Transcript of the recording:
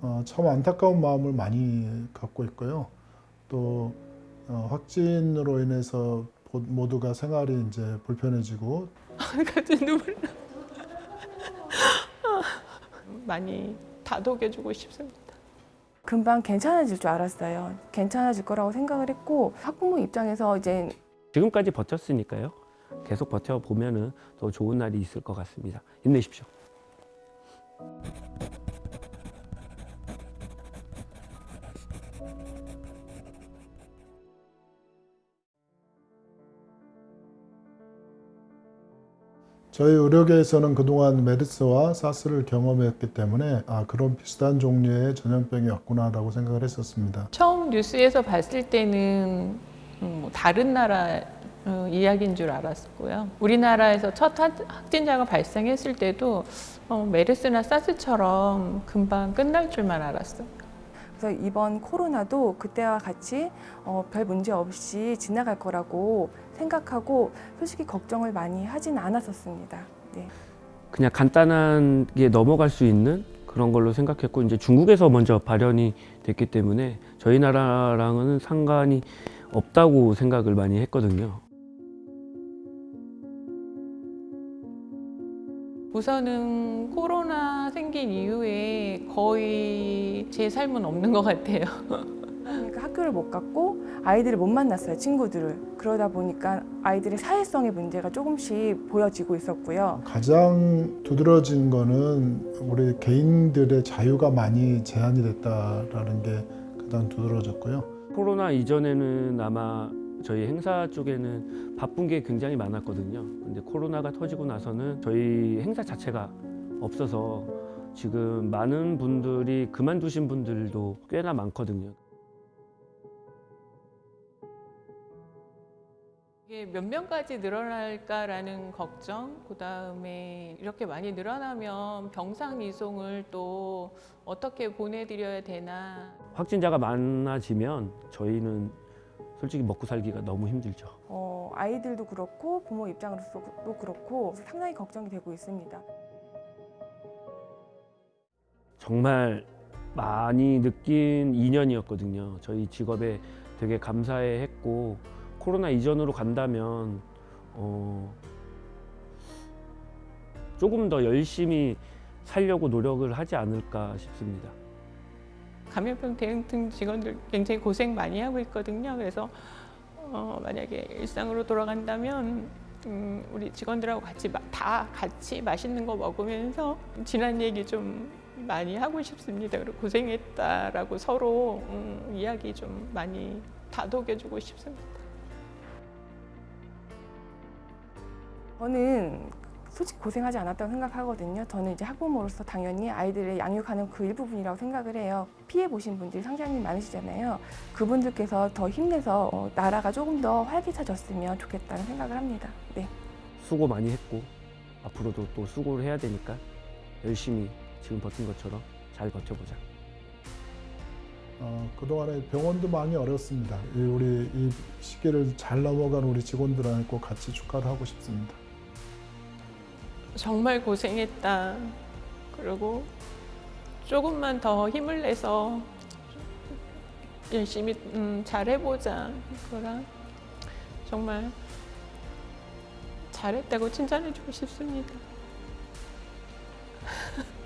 어, 참 안타까운 마음을 많이 갖고 있고요. 또 어, 확진으로 인해서 보- 모두가 생활이 이제 불편해지고 갑자기 눈물 나. 많이 다독여주고 싶습니다. 금방 괜찮아질 줄 알았어요. 괜찮아질 거라고 생각을 했고 학부모 입장에서 이제 지금까지 버텼으니까요. 계속 버텨보면 은 더 좋은 날이 있을 것 같습니다. 힘내십시오. 저희 의료계에서는 그동안 메르스와 사스를 경험했기 때문에 아 그런 비슷한 종류의 전염병이 왔구나라고 생각을 했었습니다. 처음 뉴스에서 봤을 때는 음, 뭐 다른 나라 어, 이야기인 줄 알았고요. 우리나라에서 첫 한- 확진자가 발생했을 때도 어, 메르스나 사스처럼 금방 끝날 줄만 알았어요. 그래서 이번 코로나도 그때와 같이 어, 별 문제 없이 지나갈 거라고 생각하고 솔직히 걱정을 많이 하진 않았었습니다. 네. 그냥 간단하게 넘어갈 수 있는 그런 걸로 생각했고 이제 중국에서 먼저 발현이 됐기 때문에 저희 나라랑은 상관이 없다고 생각을 많이 했거든요. 우선은 코로나 생긴 이후에 거의 제 삶은 없는 것 같아요. 그러니까 학교를 못 갔고 아이들을 못 만났어요, 친구들을. 그러다 보니까 아이들의 사회성의 문제가 조금씩 보여지고 있었고요. 가장 두드러진 거는 우리 개인들의 자유가 많이 제한이 됐다라는 게 가장 두드러졌고요. 코로나 이전에는 아마 저희 행사 쪽에는 바쁜 게 굉장히 많았거든요. 근데 코로나가 터지고 나서는 저희 행사 자체가 없어서 지금 많은 분들이 그만두신 분들도 꽤나 많거든요. 이게 몇 명까지 늘어날까라는 걱정, 그 다음에 이렇게 많이 늘어나면 병상 이송을 또 어떻게 보내드려야 되나. 확진자가 많아지면 저희는 솔직히 먹고 살기가 너무 힘들죠. 어, 아이들도 그렇고 부모 입장으로서도 그렇고 상당히 걱정이 되고 있습니다. 정말 많이 느낀 2년이었거든요. 저희 직업에 되게 감사해 했고 코로나 이전으로 간다면 어, 조금 더 열심히 살려고 노력을 하지 않을까 싶습니다. 감염병 대응팀 직원들 굉장히 고생 많이 하고 있거든요. 그래서 어, 만약에 일상으로 돌아간다면 음, 우리 직원들하고 같이 마- 다 같이 맛있는 거 먹으면서 지난 얘기 좀 많이 하고 싶습니다. 그리고 고생했다라고 서로 음, 이야기 좀 많이 다독여주고 싶습니다. 저는 솔직히 고생하지 않았다고 생각하거든요. 저는 이제 학부모로서 당연히 아이들을 양육하는 그 일부분이라고 생각을 해요. 피해 보신 분들이 상당히 많으시잖아요. 그분들께서 더 힘내서 어, 나라가 조금 더 활기차졌으면 좋겠다는 생각을 합니다. 네. 수고 많이 했고 앞으로도 또 수고를 해야 되니까 열심히 지금 버틴 것처럼 잘 버텨보자. 어, 그동안에 병원도 많이 어렵습니다. 이 우리 이 시기를 잘 넘어간 우리 직원들하고 같이 축하를 하고 싶습니다. 정말 고생했다. 그리고 조금만 더 힘을 내서 열심히 음, 잘해보자. 그거랑 정말 잘했다고 칭찬해주고 싶습니다.